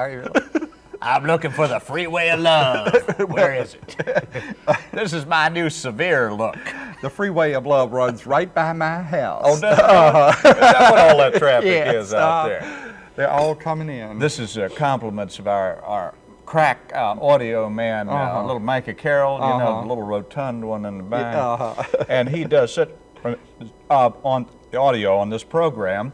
Are you really? I'm looking for the freeway of love. Where is it? this is my new severe look. The freeway of love runs right by my house. Oh, does it? Is that what all that traffic Yes, is out uh, there? They're all coming in. This is uh, compliments of our, our crack uh, audio man, uh Uh-huh. little Micah Carroll, you know, Uh-huh. the little rotund one in the back. uh-huh. and he does sit uh, on the audio on this program.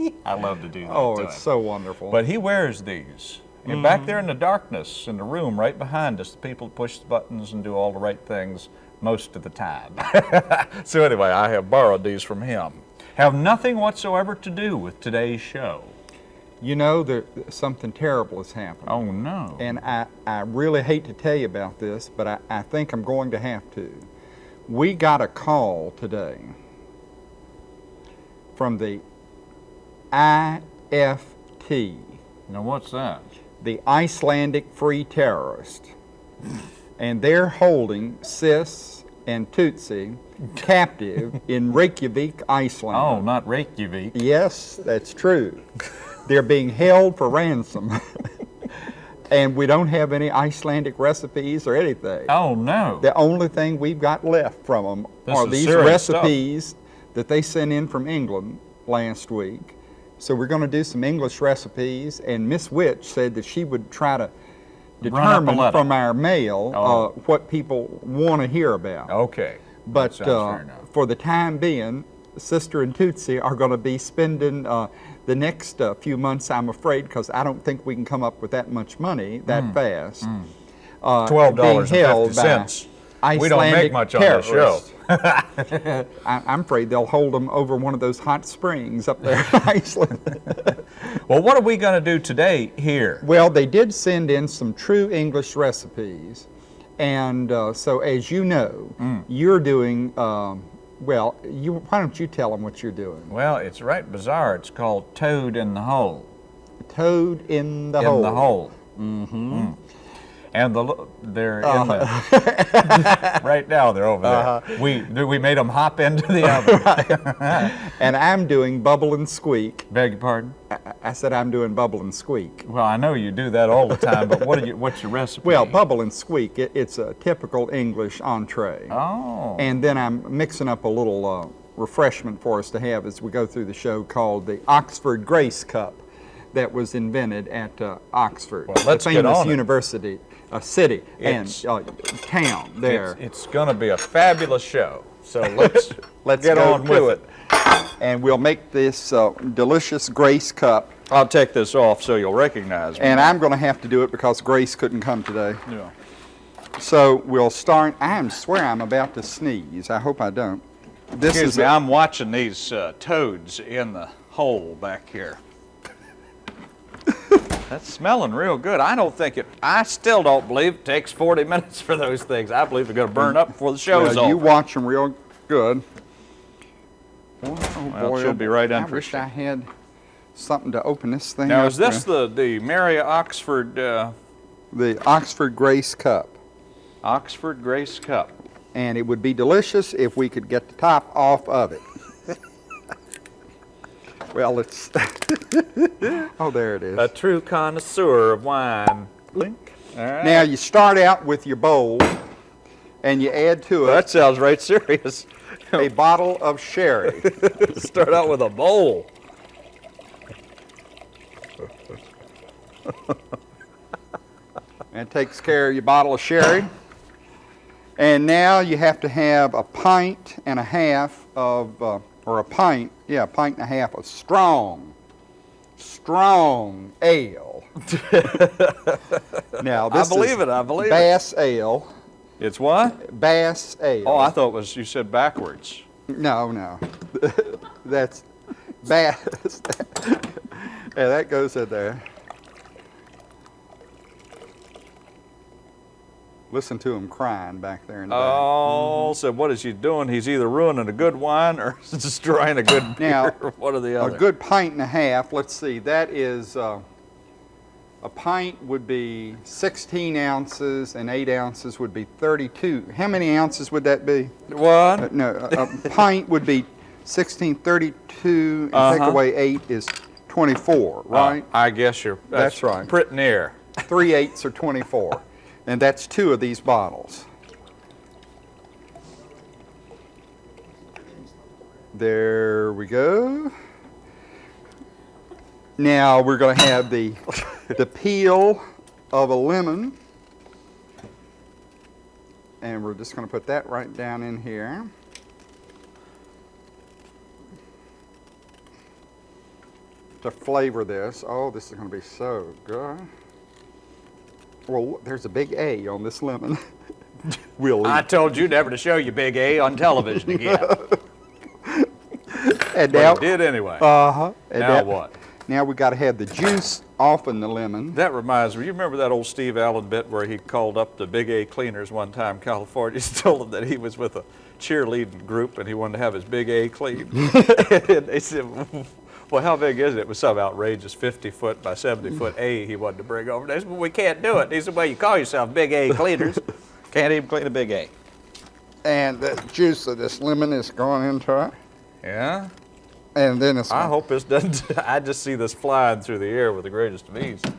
I love to do that. oh, it's so wonderful. But he wears these. And back mm-hmm. there in the darkness in the room right behind us, the people push the buttons and do all the right things most of the time. so anyway, I have borrowed these from him. Have nothing whatsoever to do with today's show. you know, there, something terrible has happened. Oh no. And I, I really hate to tell you about this, but I, I think I'm going to have to. We got a call today from the IFT, now what's that? the Icelandic Free Terrorist. and they're holding Sis and Tootsie captive in Reykjavik, Iceland. Oh, not Reykjavik. Yes, that's true. They're being held for ransom. and we don't have any Icelandic recipes or anything. Oh no. The only thing we've got left from them This are these serious stuff. recipes that they sent in from England last week. So we're going to do some English recipes, and Miss Witch said that she would try to determine from our mail oh. uh, what people want to hear about. Okay. But uh, for the time being, Sister and Tootsie are going to be spending uh, the next uh, few months, I'm afraid, because I don't think we can come up with that much money that mm. fast. Mm. Uh, $12.50. Icelandic We don't make much on the show. I, am afraid they'll hold them over one of those hot springs up there in Iceland. well, what are we going to do today here? Well, they did send in some true English recipes. And uh, so, as you know, mm. you're doing, um, well, you, why don't you tell them what you're doing? Well, it's right bizarre. It's called Toad in the Hole. Toad in the in Hole. In the Hole. Mm-hmm. Mm. And the they're in the right now. They're over there. We we made them hop into the oven. And I'm doing bubble and squeak. Beg your pardon. I, I said I'm doing bubble and squeak. Well, I know you do that all the time, but what are you? What's your recipe? Well, bubble and squeak, it, it's a typical English entree. Oh. And then I'm mixing up a little uh, refreshment for us to have as we go through the show called the Oxford Grace Cup that was invented at uh, Oxford, Well, let's the get famous on it. Uh, city It's- and uh, town there. It's, it's going to be a fabulous show. So let's Let's get on to with it. it. And we'll make this uh, delicious Grace Cup. I'll take this off so you'll recognize me. And I'm going to have to do it because Grace couldn't come today. yeah. So we'll start. I swear I'm about to sneeze. I hope I don't. This Excuse is me, a- I'm watching these uh, toads in the hole back here. That's smelling real good. I don't think it, I still don't believe it takes 40 minutes for those things. I believe they're going to burn up before the show's well, you watch them real good. Oh, Well, it should be right I wish I had something to open this thing Now, is this with. the, the Mary Oxford, uh, the Oxford Grace Cup? Oxford Grace Cup? And it would be delicious if we could get the top off of it. Well, it's. oh, there it is. A true connoisseur of wine. Right. Now you start out with your bowl, and you add to it that sounds right serious. a bottle of sherry. Start out with a bowl. and takes care of your bottle of sherry. And now you have to have a pint and a half of, uh, or a pint, yeah, a pint and a half of strong, strong ale. now I believe is it. I believe it. Bass ale. It's what? Bass ale. Oh, I thought it was you said backwards. No, no. That's bass. yeah, that goes in there. Listen to him crying back there in the back. Oh, so what is he doing? He's either ruining a good wine or destroying a good beer. Now, one or the other. A good pint and a half, let's see, that is, uh, a pint would be 16 ounces and 8 ounces would be 32. How many ounces would that be? Uh, no, a, a pint would be 16, 32, and take Uh-huh. away 8 is 24, right? Uh, I guess you're. That's right. Pretty near. Three eighths are 24. And that's two of these bottles. There we go. Now we're going to have the, the peel of a lemon. And we're just going to put that right down in here. To flavor this. Oh, this is going to be so good. Well, there's a big A on this lemon. we'll I told you never to show you Big A on television again. And now, did anyway. uh-huh. And now now- what? Now we got to have the juice off in the lemon. That reminds me, you remember that old Steve Allen bit where he called up the Big A cleaners one time, in California, he told them that he was with a cheerleading group and he wanted to have his Big A clean. and they said, well, how big is it? It was some outrageous 50 foot by 70 foot A he wanted to bring over. They said, well, we can't do it. He said, well, you call yourself Big A cleaners. can't even clean a Big A. And the juice of this lemon is going into it. Yeah? And then it's I hope this doesn't, I just see this flying through the air with the greatest of ease. All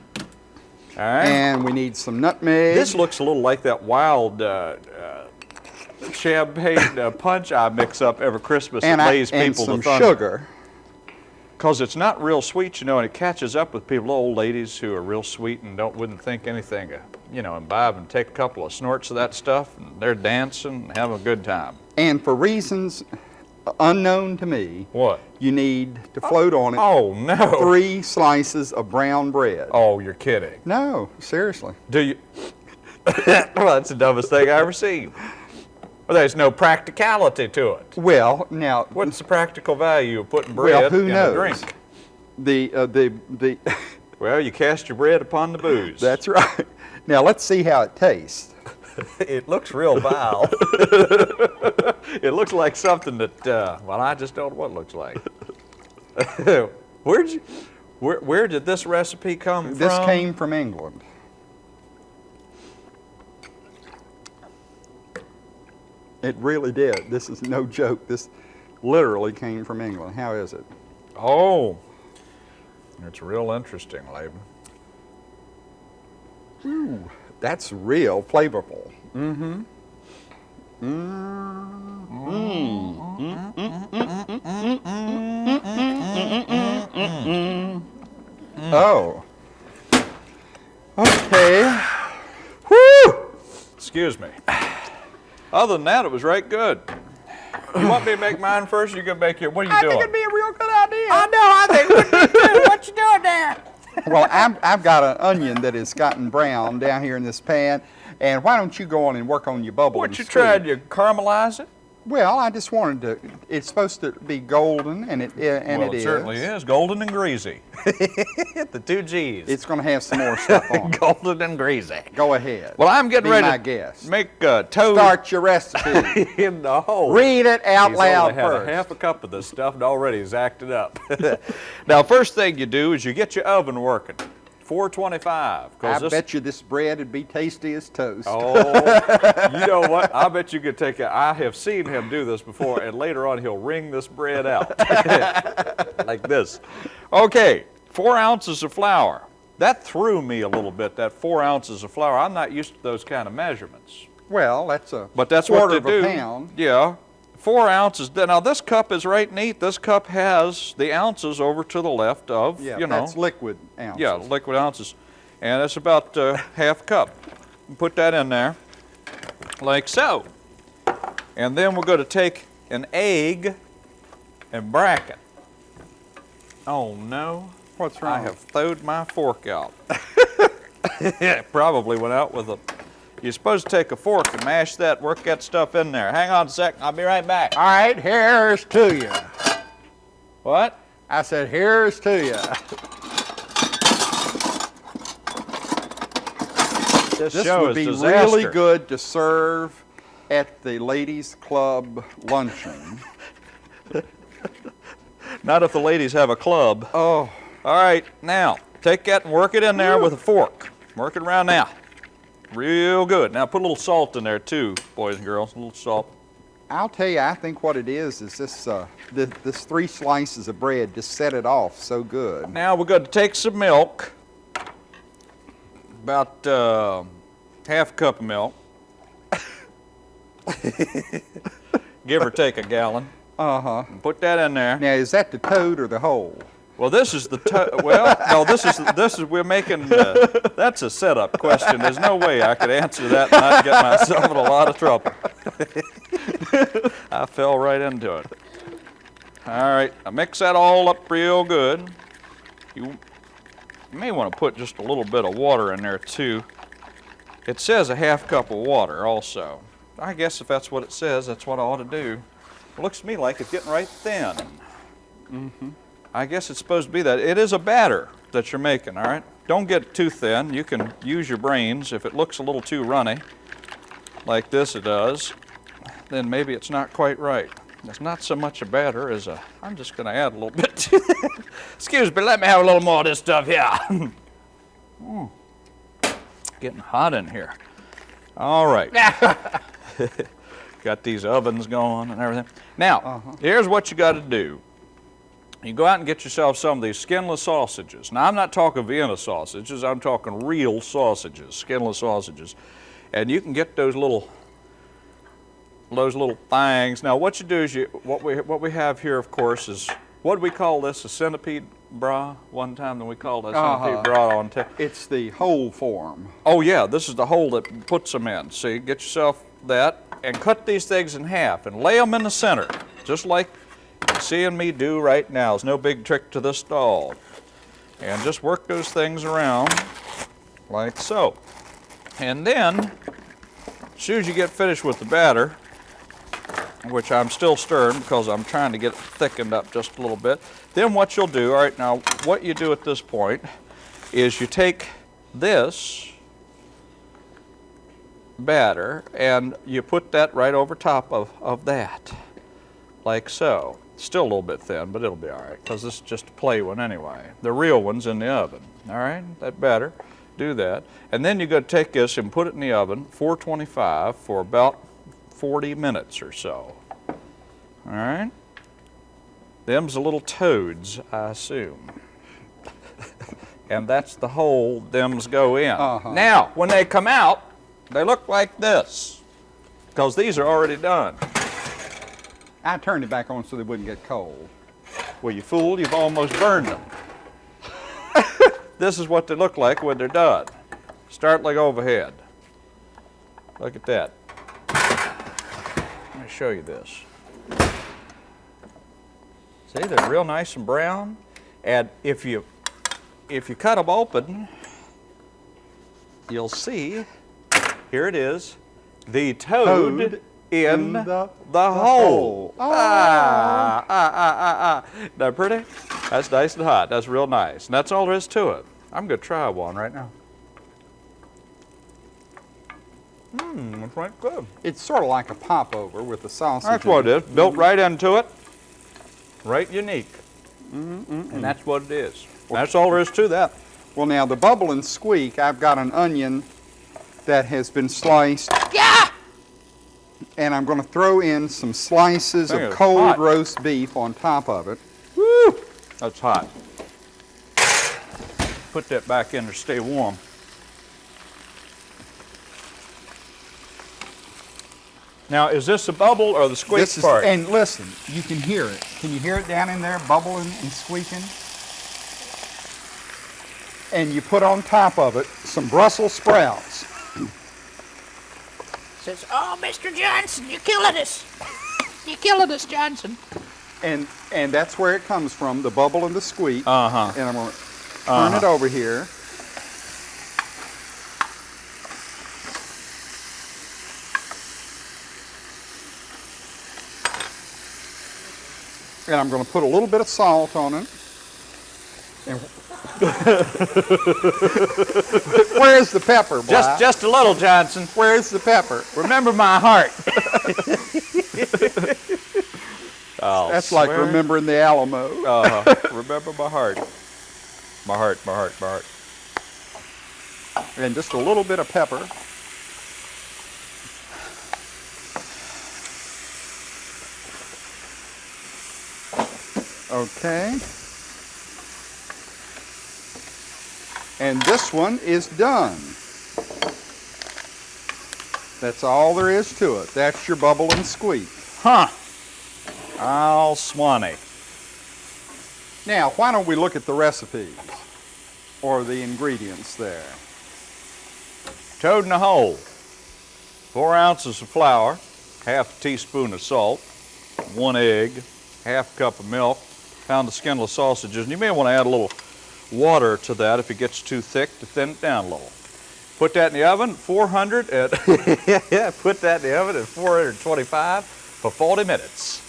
right. And we need some nutmeg. This looks a little like that wild uh, uh, champagne uh, punch I mix up every Christmas and, that I, lays and people some to thunder. sugar. Because it's not real sweet, you know, and it catches up with people, old ladies who are real sweet and don't wouldn't think anything, of, you know, imbibe and take a couple of snorts of that stuff, and they're dancing and having a good time. And for reasons unknown to me, What? you need to float on it Oh, oh no! three slices of brown bread. Oh, you're kidding. No, seriously. Do you? well, that's the dumbest thing I ever seen. Well, there's no practicality to it. Well, now What's the practical value of putting bread well, who in knows? a drink? The uh, the the. Well, you cast your bread upon the booze. That's right. Now let's see how it tastes. it looks real vile. it looks like something that, uh, well, I just don't know what it looks like. Where'd you, where, where did this recipe come This from? This came from England. It really did. This is no joke. This literally came from England. How is it? Oh, it's real interesting, Laban. Ooh, that's real flavorful. Mm-hmm. Oh. Okay. Woo! Excuse me. Other than that, it was right good. You want me to make mine first? You gonna make your? What are you doing? I think it'd be a real good idea. I know. I think it would. What you doing there? well, I've, I've got an onion that has gotten brown down here in this pan, and why don't you go on and work on your bubble? What you tried? to caramelize it? Well, I just wanted to. It's supposed to be golden, and it and well, it is. certainly is. Golden and greasy. the two G's. It's going to have some more stuff on. it. golden and greasy. Go ahead. Well, I'm getting Be ready my to guest. make uh, toad Start your recipe. in the hole. Read it out He's loud only had first. a half a cup of this stuff and already he's acted up. now, first thing you do is you get your oven working. 425. 'cause I this- bet you this bread would be tasty as toast. Oh, you know what? I bet you could take it. I have seen him do this before, and later on he'll wring this bread out like this. Okay, four ounces of flour. That threw me a little bit. That four ounces of flour. I'm not used to those kind of measurements, Well, that's a but that's quarter what they of do. a pound. Yeah, four ounces. Now this cup is right neat. This cup has the ounces over to the left of. Yeah, you know. that's liquid ounces. Yeah, liquid ounces. And it's about uh, half cup. Put that in there, like so. And then we're going to take an egg and brack it. Oh no, What's wrong? I have throwed my fork out. it probably went out with a. You're supposed to take a fork and mash that, work that stuff in there. Hang on a second, I'll be right back. All right, here's to you. What? I said, here's to you. This, This would be disaster. really good to serve at the ladies' club luncheon. Not if the ladies have a club. Oh, All right, now take that and work it in there with a fork. Work it around now. Real good. Now put a little salt in there too, boys and girls. A little salt. I'll tell you, I think what it is is this uh, this, this three slices of bread just set it off so good. Now we're going to take some milk, about uh, half a cup of milk, give or take a gallon. Uh huh. Put that in there. Now, is that the toad or the hole? Well, this is the well. No, this is this is we're making. Uh, that's a setup question. There's no way I could answer that and not get myself in a lot of trouble. I fell right into it. All right, I mix that all up real good. You may want to put just a little bit of water in there too. It says a half cup of water also. I guess if that's what it says, that's what I ought to do. It looks to me like it's getting right thin. I guess it's supposed to be that. It is a batter that you're making, all right? Don't get too thin. You can use your brains. If it looks a little too runny, like this it does, then maybe it's not quite right. It's not so much a batter as a, I'm just gonna add a little bit to it. Excuse me, let me have a little more of this stuff here. Mm. Getting hot in here. All right. Got these ovens going and everything. Now, here's what you got to do. You go out and get yourself some of these skinless sausages. Now, I'm not talking Vienna sausages, I'm talking real sausages, skinless sausages. And you can get those little those little things. Now, what you do is you what we what we have here, of course, is what do we call this? A centipede bra. One time, that we called that centipede Uh-huh. bra on. ta- It's the hole form. Oh yeah, this is the hole that puts them in. See, get yourself that and cut these things in half and lay them in the center, just like seeing me do right now. It's no big trick to this doll. And just work those things around like so. And then, as soon as you get finished with the batter, which I'm still stirring because I'm trying to get it thickened up just a little bit, then what you'll do, all right, now what you do at this point is you take this batter and you put that right over top of, of that, like so. Still a little bit thin, but it'll be all right because this is just a play one anyway. The real one's in the oven, all right? That better. do that. And then you're going to take this and put it in the oven, 425, for about 40 minutes or so. All right? Them's the little toads, I assume. and that's the hole them's go in. Uh-huh. Now, when they come out, they look like this because these are already done. I turned it back on so they wouldn't get cold. Well, you fool, you've almost burned them. this is what they look like when they're done. Start like overhead. Look at that. Let me show you this. See, they're real nice and brown. And if you if you cut them open, you'll see, here it is, the toad, Toad in, in the, the- the hole. hole. Ah, ah, ah, ah, ah. That pretty? That's nice and hot. That's real nice. And that's all there is to it. I'm going to try one right now. Mmm, it's right good. It's sort of like a popover with the sausage. That's what it is. Built right into it. Right unique. Mm-hmm, And that's what it is. That's all there is to that. Well, now the bubble and squeak, I've got an onion that has been sliced. Yeah! And I'm going to throw in some slices of cold hot. roast beef on top of it. Woo! That's hot. Put that back in to stay warm. Now, is this a bubble or the squeak This is, part? and listen, you can hear it. Can you hear it down in there, bubbling and squeaking? And you put on top of it some Brussels sprouts. Says, oh, Mr. Johnson, you're killing us. You're killing us, Johnson. And and that's where it comes from, the bubble and the squeak. Uh-huh. And I'm going to turn it over here. And I'm going to put a little bit of salt on it. And Where's the pepper, Just, just a little, Johnson. Where's the pepper? Remember my heart. I'll oh, That's swear. like remembering the Alamo. uh -huh. Remember my heart. My heart, my heart, my heart. And just a little bit of pepper. Okay. And this one is done. That's all there is to it. That's your bubble and squeak. Huh. I'll swanny. Now, why don't we look at the recipes or the ingredients there? Toad in a hole. Four ounces of flour, half a teaspoon of salt, one egg, half a cup of milk, pound of skinless sausages, and you may want to add a little water to that if it gets too thick to thin it down a little. Put that in the oven, 400 at, yeah, put that in the oven at 425 for 40 minutes.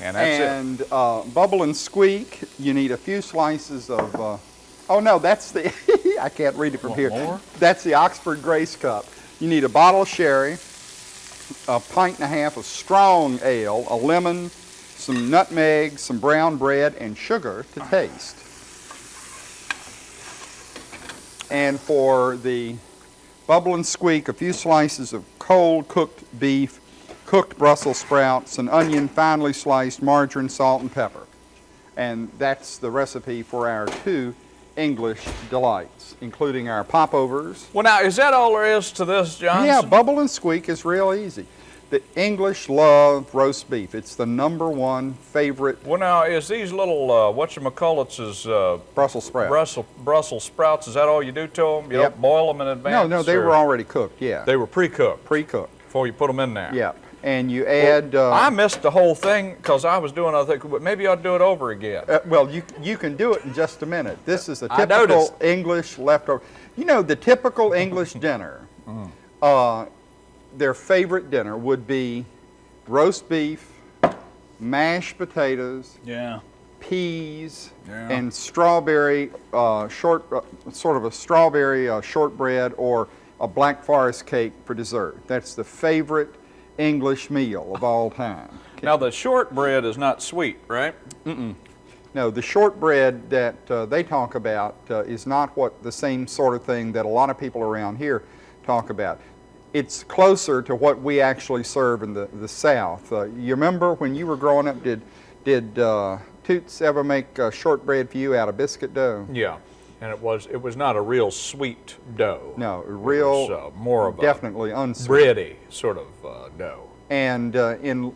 And that's it. and uh, bubble and squeak, you need a few slices of, uh, oh no, that's the, I can't read it from Want here. more? That's the Oxford Grace Cup. You need a bottle of sherry, a pint and a half of strong ale, a lemon, some nutmeg, some brown bread, and sugar to taste. And for the bubble and squeak, a few slices of cold cooked beef, cooked Brussels sprouts, an onion finely sliced, margarine, salt, and pepper. And that's the recipe for our two English delights, including our popovers. Well, now, is that all there is to this, John? Yeah, bubble and squeak is real easy. The English love roast beef. It's the number one favorite Well, now, is these little, uh, whatchamacallits, uh, Brussels sprouts. Brussels, Brussels sprouts, is that all you do to them? You Yep. don't boil them in advance? no, no, they were already cooked, yeah. They were pre-cooked pre-cooked. before you put them in there. Yeah. And you add, uh, I missed the whole thing because I was doing other things, but maybe I'll do it over again. uh, well, you, you can do it in just a minute. This is a typical. English leftover. You know, the typical English dinner, Mm. Their favorite dinner would be roast beef, mashed potatoes, Yeah. peas Yeah. and strawberry uh, short, uh, sort of a strawberry uh, shortbread or a black forest cake for dessert. That's the favorite English meal of all time. Now, the shortbread is not sweet, right? No, the shortbread that uh, they talk about uh, is not what the same sort of thing that a lot of people around here talk about. It's closer to what we actually serve in the, the South. Uh, you remember when you were growing up, did, did uh, Toots ever make uh, shortbread for you out of biscuit dough? Yeah. And it was it was not a real sweet dough. No, real, was, uh, more of a definitely unsweet. bready sort of uh, dough. And uh, in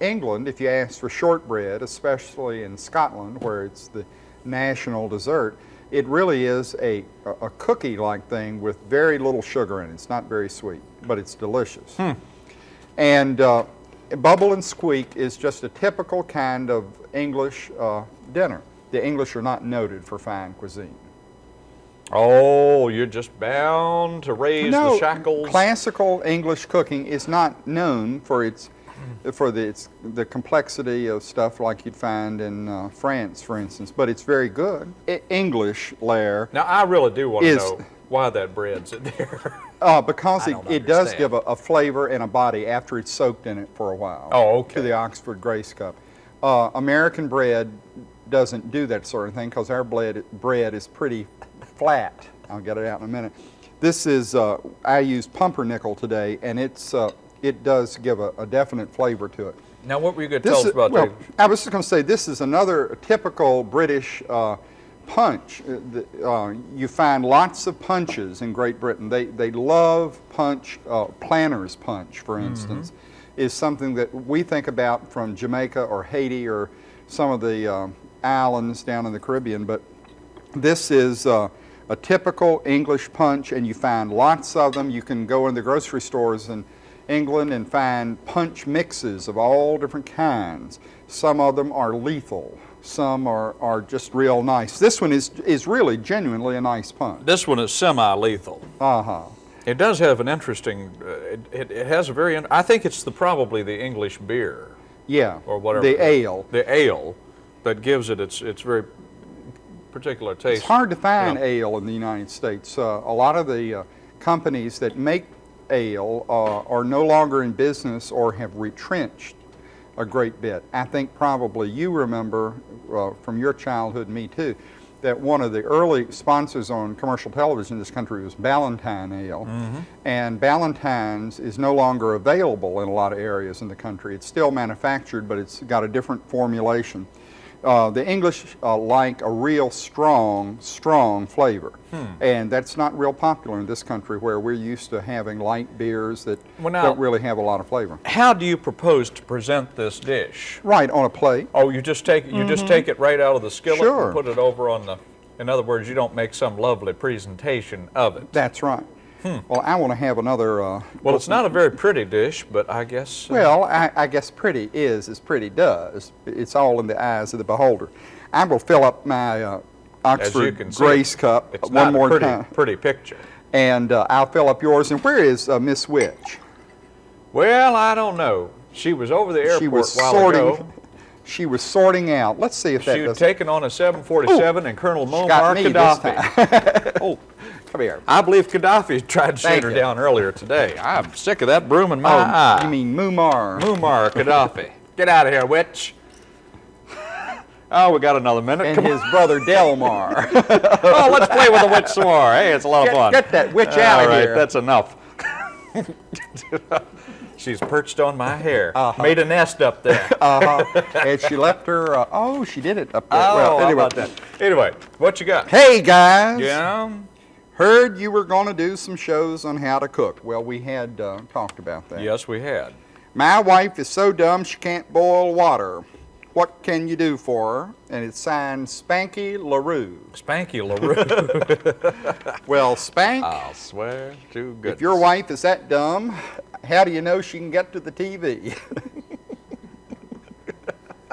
England, if you ask for shortbread, especially in Scotland, where it's the national dessert, it really is a, a, cookie-like thing with very little sugar in it. It's not very sweet, but it's delicious. And uh, bubble and squeak is just a typical kind of English uh, dinner. The English are not noted for fine cuisine. Oh, you're just bound to raise no, the shackles. classical English cooking is not known for its for the its the complexity of stuff like you'd find in uh, France, for instance. But it's very good. I- English lair, Now, I really do want to know why that bread's in there. uh, because it, it does give a, a flavor and a body after it's soaked in it for a while. Oh, okay. To the Oxford Grace Cup. Uh, American bread doesn't do that sort of thing because our bread bread is pretty flat. I'll get it out in a minute. This is uh, I used pumpernickel today, and it's uh, it does give a, a definite flavor to it. now, what were you going to This tell us is- about well, the I was just going to say this is another typical British uh, punch. Uh, uh, you find lots of punches in Great Britain. They they love punch. Uh, Planter's punch, for Mm-hmm. instance, is something that we think about from Jamaica or Haiti or some of the uh, islands down in the Caribbean, but this is uh, a typical English punch, and you find lots of them. You can go in the grocery stores in England and find punch mixes of all different kinds. Some of them are lethal. Some are, are just real nice. This one is, is really genuinely a nice punch. This one is semi-lethal. Uh-huh. It does have an interesting. Uh, it, it, it has a very. I think it's the probably the English beer Yeah. or whatever. The ale. The ale that gives it its its very particular taste. It's hard to find ale in the United States. Uh, a lot of the uh, companies that make ale uh, are no longer in business or have retrenched a great bit. I think probably you remember uh, from your childhood, me too, that one of the early sponsors on commercial television in this country was Ballantine Ale. And Ballantine's is no longer available in a lot of areas in the country. It's still manufactured, but it's got a different formulation. Uh, the English uh, like a real strong, strong flavor. And that's not real popular in this country where we're used to having light beers that Well, now- don't really have a lot of flavor. How do you propose to present this dish? Right, on a plate. Oh, you just take you just take it right out of the skillet Sure. and put it over on the. In other words, you don't make some lovely presentation of it. That's right. Well, I want to have another. Uh, Well, it's not a very pretty dish, but I guess. uh, Well, I, I guess pretty is as pretty does. It's all in the eyes of the beholder. I will fill up my uh, Oxford can see, Grace cup it's one more pretty, time, pretty picture. and uh, I'll fill up yours. And where is uh, Miss Witch? Well, I don't know. She was over the airport she was while sorting. ago. She was sorting out. Let's see if that She had taken on a 747 and Colonel Muammar Gaddafi. oh, come here. I believe Gaddafi tried to shoot her you. down earlier today. I'm sick of that broom in my Oh, eye. you mean Muammar? Muammar Gaddafi. Get out of here, witch. Oh, we got another minute. and Come his brother Delmar. Oh, let's play with the witch some more. Hey, it's a lot Get- of fun. get that witch All outta right, here. that's enough. She's perched on my hair. Made a nest up there. uh-huh. and she left her. Uh, oh, she did it up there. oh, well, anyway. about that? Anyway, what you got? Hey guys. Yeah. Heard you were going to do some shows on how to cook. Well, we had uh, talked about that. Yes, we had. My wife is so dumb she can't boil water. What can you do for her? And it's signed Spanky LaRue. Spanky LaRue. Well, Spank, I'll swear to goodness. if your wife is that dumb, how do you know she can get to the TV?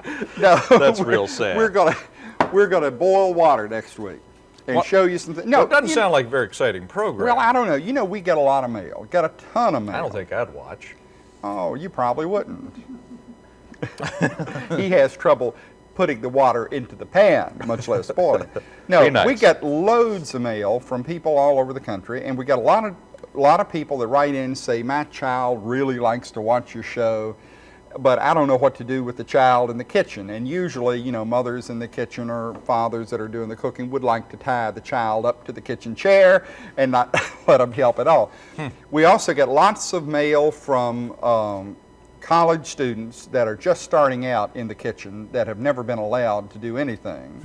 no, That's real sad. We're gonna we're gonna boil water next week and What? show you something. No, No, it doesn't sound like a very exciting program. Well, I don't know. You know, we get a lot of mail. Got a ton of mail. I don't think I'd watch. Oh, you probably wouldn't. he has trouble putting the water into the pan, much less boiling. No, nice. we get loads of mail from people all over the country, and we got a lot of a lot of people that write in say, "My child really likes to watch your show." But I don't know what to do with the child in the kitchen. And usually, you know, mothers in the kitchen or fathers that are doing the cooking would like to tie the child up to the kitchen chair and not let them help at all. We also get lots of mail from um, college students that are just starting out in the kitchen that have never been allowed to do anything.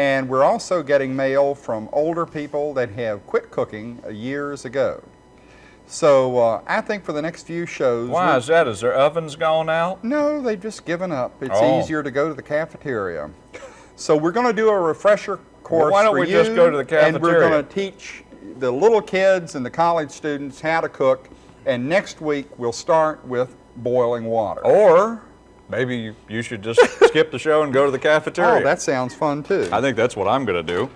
And we're also getting mail from older people that have quit cooking years ago. So uh, I think for the next few shows, Why is that? Is their ovens gone out? no, they've just given up. It's Oh. easier to go to the cafeteria. So we're going to do a refresher course why don't for we just you, go to the And we're going to teach the little kids and the college students how to cook. And next week we'll start with boiling water. Or maybe you, you should just skip the show and go to the cafeteria. Oh, that sounds fun too. I think that's what I'm going to do.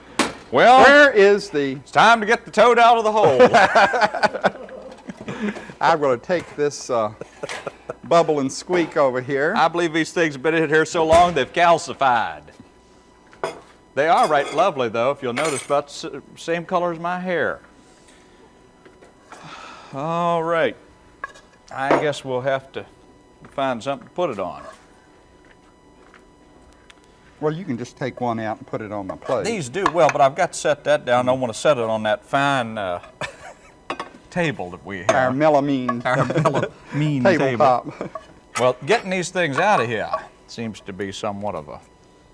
Well, Where is the? it's time to get the toad out of the hole. I'm going to take this uh, bubble and squeak over here. I believe these things have been in here so long they've calcified. They are right lovely, though, if you'll notice, about the same color as my hair. All right. I guess we'll have to find something to put it on. Well, you can just take one out and put it on my plate. These do well, but I've got to set that down. I want to set it on that fine uh, table that we have. Our melamine Our mean table. tabletop. Well, getting these things out of here seems to be somewhat of a.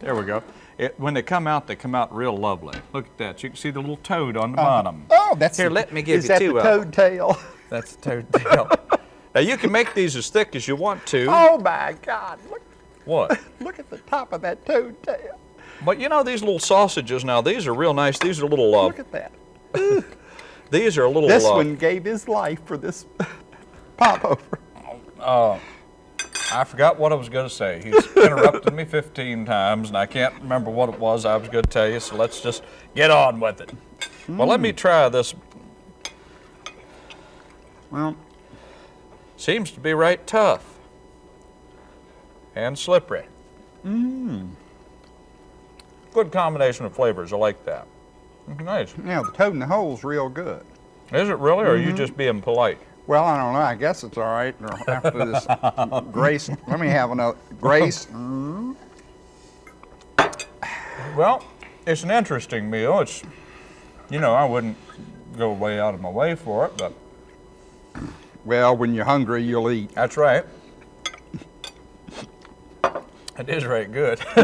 There we go. It, when they come out, they come out real lovely. Look at that. You can see the little toad on the bottom. Oh, that's Here, the- let me give you two is you that two the toad tail? That's the toad tail. Now you can make these as thick as you want to. Oh my God! Look, What? look at the top of that toad tail. But you know these little sausages now. These are real nice. These are a little. Uh, Look at that. these are a little. This uh, one gave his life for this pop over. I forgot what I was going to say. He's interrupted me 15 times, and I can't remember what it was I was going to tell you. So let's just get on with it. Well, let me try this. Well, Seems to be right tough and slippery. Mmm. Good combination of flavors. I like that. Nice. yeah, the toad in the hole's real good. Is it really, or are you mm-hmm. just being polite? Well, I don't know. I guess it's all right. After this, Grace, let me have another. Grace, Well, it's an interesting meal. It's, you know, I wouldn't go way out of my way for it, but Well, when you're hungry, you'll eat. that's right. It is right good.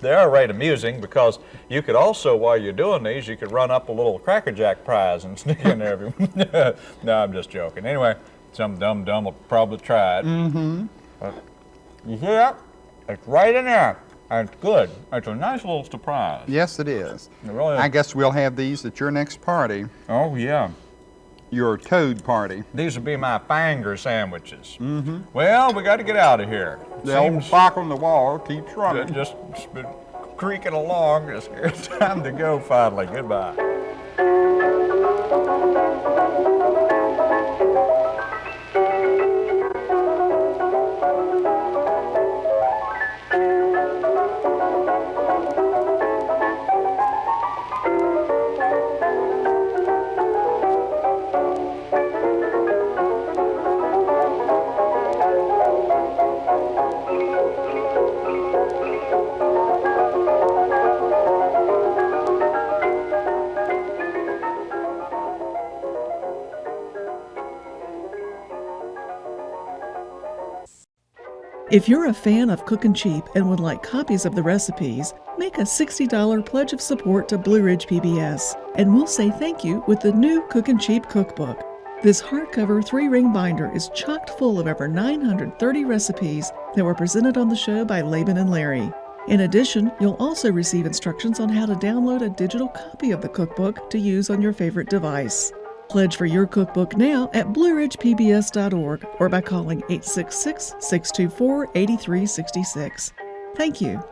they are right amusing because you could also, while you're doing these, you could run up a little Cracker Jack prize and sneak in there. No, I'm just joking. Anyway, some dumb dumb will probably try it. Mm-hmm. You see that? It's right in there. And it's good. It's a nice little surprise. Yes, it is. It really I guess we'll have these at your next party, Oh yeah. Your toad party. These would be my finger sandwiches. Mm-hmm. Well, we got to get out of here. The old clock on the wall keeps running. just, just been creaking along. It's time to go finally. Goodbye. If you're a fan of Cookin' Cheap and would like copies of the recipes, make a $60 pledge of support to Blue Ridge PBS, and we'll say thank you with the new Cookin' Cheap cookbook. This hardcover three ring binder is chocked full of over 930 recipes that were presented on the show by Laban and Larry. In addition, you'll also receive instructions on how to download a digital copy of the cookbook to use on your favorite device. Pledge for your cookbook now at blueridgepbs.org or by calling 866 624 8366. Thank you.